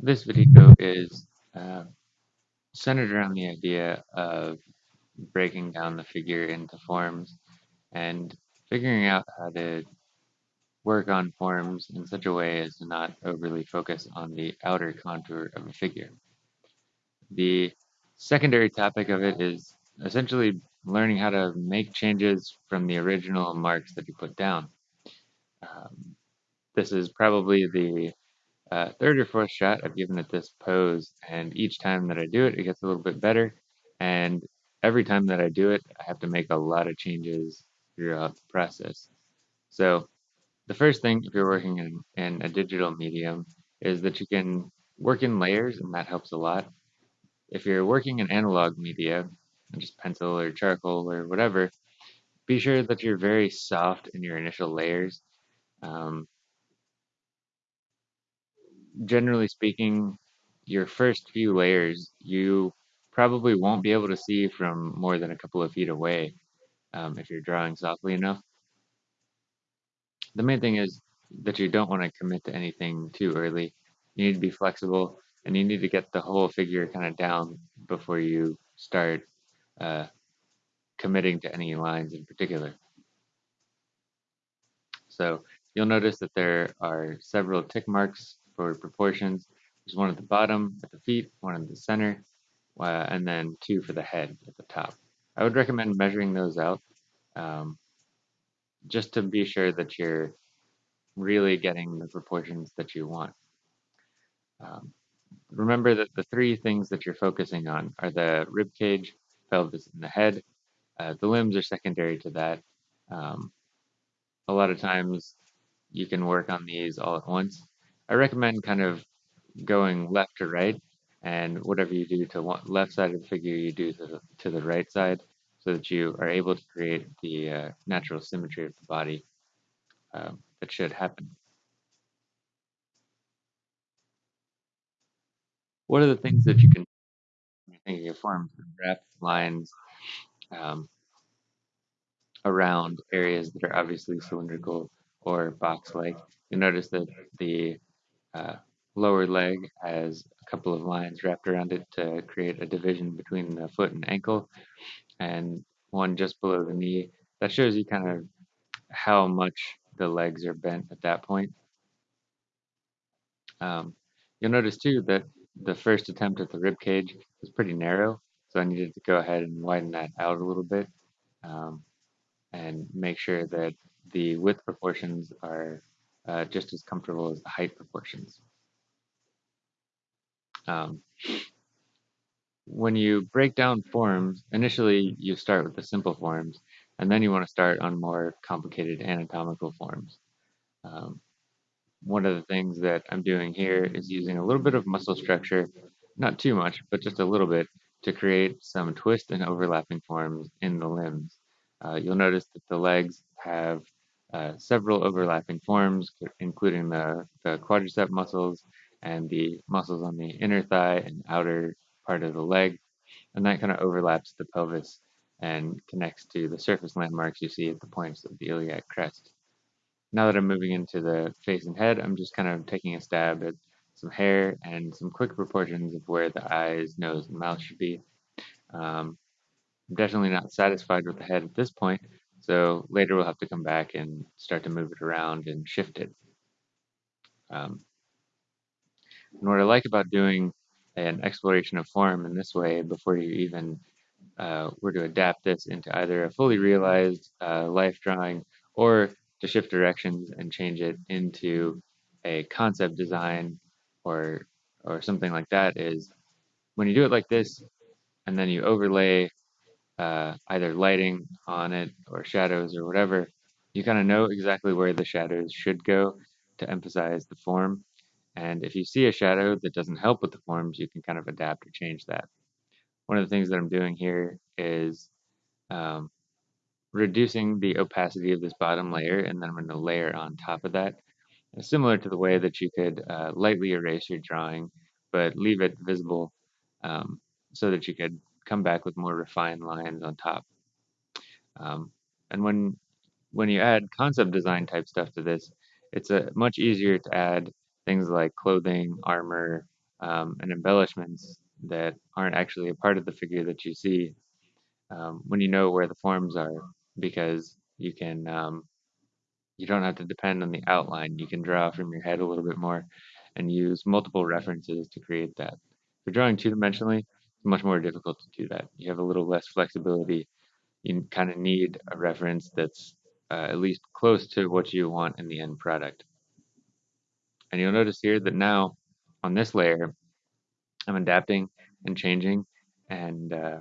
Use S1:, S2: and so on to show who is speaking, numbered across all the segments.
S1: This video is uh, centered around the idea of breaking down the figure into forms and figuring out how to work on forms in such a way as to not overly focus on the outer contour of a figure. The secondary topic of it is essentially learning how to make changes from the original marks that you put down. Um, this is probably the uh, third or fourth shot I've given it this pose, and each time that I do it, it gets a little bit better. And every time that I do it, I have to make a lot of changes throughout the process. So the first thing, if you're working in, in a digital medium, is that you can work in layers, and that helps a lot. If you're working in analog media, just pencil or charcoal or whatever, be sure that you're very soft in your initial layers. Um, generally speaking, your first few layers, you probably won't be able to see from more than a couple of feet away um, if you're drawing softly enough. The main thing is that you don't want to commit to anything too early. You need to be flexible and you need to get the whole figure kind of down before you start uh, committing to any lines in particular. So you'll notice that there are several tick marks for proportions. There's one at the bottom at the feet, one in the center, uh, and then two for the head at the top. I would recommend measuring those out um, just to be sure that you're really getting the proportions that you want. Um, remember that the three things that you're focusing on are the rib cage, pelvis, and the head. Uh, the limbs are secondary to that. Um, a lot of times you can work on these all at once. I recommend kind of going left to right, and whatever you do to one left side of the figure, you do to the, to the right side, so that you are able to create the uh, natural symmetry of the body um, that should happen. What are the things that you can thinking of forms, wrap lines um, around areas that are obviously cylindrical or box-like? You notice that the uh, lower leg has a couple of lines wrapped around it to create a division between the foot and ankle, and one just below the knee. That shows you kind of how much the legs are bent at that point. Um, you'll notice too that the first attempt at the rib cage was pretty narrow, so I needed to go ahead and widen that out a little bit um, and make sure that the width proportions are uh, just as comfortable as the height proportions. Um, when you break down forms, initially you start with the simple forms, and then you want to start on more complicated anatomical forms. Um, one of the things that I'm doing here is using a little bit of muscle structure, not too much, but just a little bit, to create some twist and overlapping forms in the limbs. Uh, you'll notice that the legs have uh, several overlapping forms, including the, the quadricep muscles and the muscles on the inner thigh and outer part of the leg, and that kind of overlaps the pelvis and connects to the surface landmarks you see at the points of the iliac crest. Now that I'm moving into the face and head, I'm just kind of taking a stab at some hair and some quick proportions of where the eyes, nose, and mouth should be. Um, I'm definitely not satisfied with the head at this point, so later we'll have to come back and start to move it around and shift it. Um, and what I like about doing an exploration of form in this way before you even uh, were to adapt this into either a fully realized uh, life drawing or to shift directions and change it into a concept design or or something like that is when you do it like this and then you overlay uh, either lighting on it or shadows or whatever, you kind of know exactly where the shadows should go to emphasize the form. And if you see a shadow that doesn't help with the forms, you can kind of adapt or change that. One of the things that I'm doing here is um, reducing the opacity of this bottom layer, and then I'm going to layer on top of that. Similar to the way that you could uh, lightly erase your drawing, but leave it visible um, so that you could come back with more refined lines on top. Um, and when when you add concept design type stuff to this, it's a much easier to add things like clothing, armor, um, and embellishments that aren't actually a part of the figure that you see um, when you know where the forms are, because you can um, you don't have to depend on the outline. You can draw from your head a little bit more and use multiple references to create that. If you're drawing two-dimensionally, it's much more difficult to do that. You have a little less flexibility. You kind of need a reference that's uh, at least close to what you want in the end product. And you'll notice here that now on this layer, I'm adapting and changing and uh,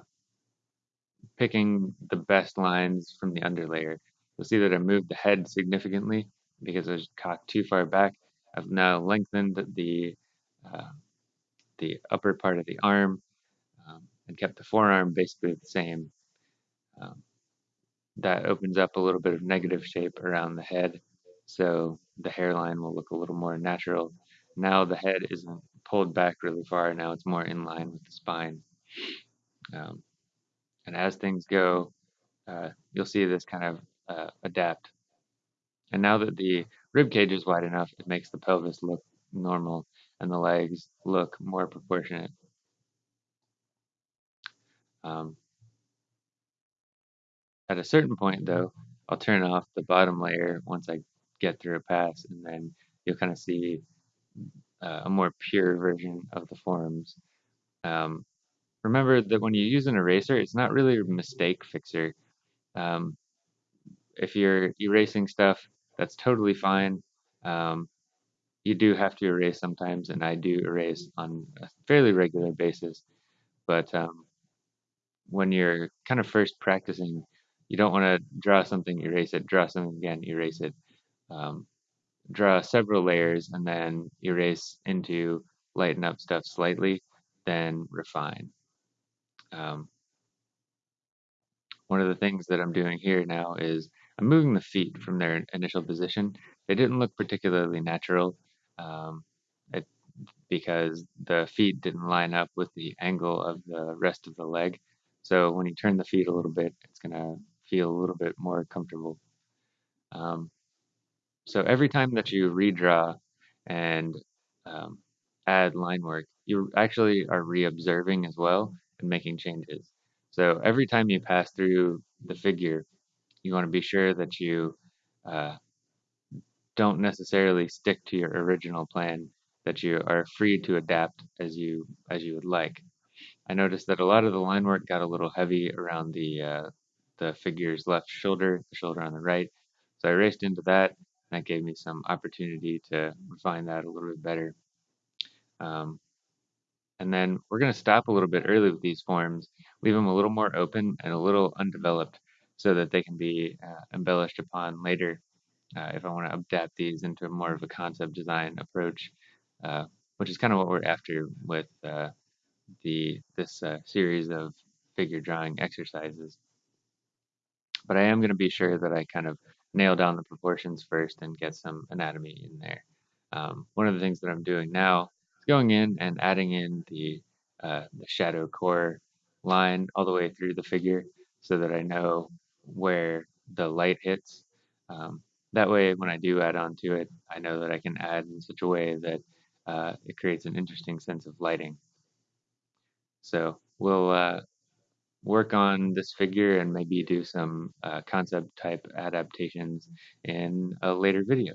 S1: picking the best lines from the underlayer. You'll see that I moved the head significantly because it was cocked too far back. I've now lengthened the uh, the upper part of the arm and kept the forearm basically the same. Um, that opens up a little bit of negative shape around the head, so the hairline will look a little more natural. Now the head isn't pulled back really far, now it's more in line with the spine. Um, and as things go, uh, you'll see this kind of uh, adapt. And now that the rib cage is wide enough, it makes the pelvis look normal and the legs look more proportionate. Um, at a certain point, though, I'll turn off the bottom layer once I get through a pass, and then you'll kind of see uh, a more pure version of the forms. Um, remember that when you use an eraser, it's not really a mistake fixer. Um, if you're erasing stuff, that's totally fine. Um, you do have to erase sometimes, and I do erase on a fairly regular basis. But um, when you're kind of first practicing, you don't want to draw something, erase it, draw something again, erase it. Um, draw several layers and then erase into lighten up stuff slightly, then refine. Um, one of the things that I'm doing here now is I'm moving the feet from their initial position. They didn't look particularly natural um, it, because the feet didn't line up with the angle of the rest of the leg. So when you turn the feet a little bit, it's going to feel a little bit more comfortable. Um, so every time that you redraw and um, add line work, you actually are re-observing as well and making changes. So every time you pass through the figure, you want to be sure that you uh, don't necessarily stick to your original plan, that you are free to adapt as you as you would like. I noticed that a lot of the line work got a little heavy around the uh, the figure's left shoulder, the shoulder on the right. So I raced into that, and that gave me some opportunity to refine that a little bit better. Um, and then we're going to stop a little bit early with these forms, leave them a little more open and a little undeveloped so that they can be uh, embellished upon later uh, if I want to adapt these into more of a concept design approach, uh, which is kind of what we're after with uh, the this uh, series of figure drawing exercises. But I am going to be sure that I kind of nail down the proportions first and get some anatomy in there. Um, one of the things that I'm doing now is going in and adding in the, uh, the shadow core line all the way through the figure so that I know where the light hits. Um, that way, when I do add on to it, I know that I can add in such a way that uh, it creates an interesting sense of lighting. So we'll uh, work on this figure and maybe do some uh, concept type adaptations in a later video.